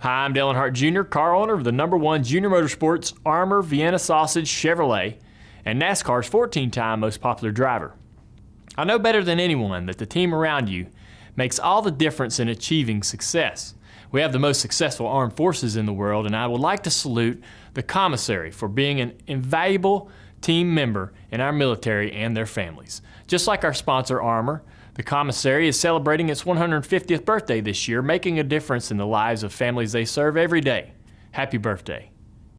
Hi, I'm Dale Earnhardt Jr., car owner of the number one junior motorsports Armour Vienna Sausage Chevrolet and NASCAR's 14 time most popular driver. I know better than anyone that the team around you makes all the difference in achieving success. We have the most successful armed forces in the world, and I would like to salute the commissary for being an invaluable team member in our military and their families. Just like our sponsor, Armour, the commissary is celebrating its 150th birthday this year, making a difference in the lives of families they serve every day. Happy birthday.